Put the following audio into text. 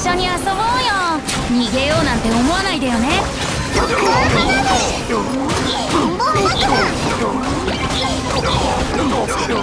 緒に遊ぼうよ。逃げようなんて思わないでよね。ボンボン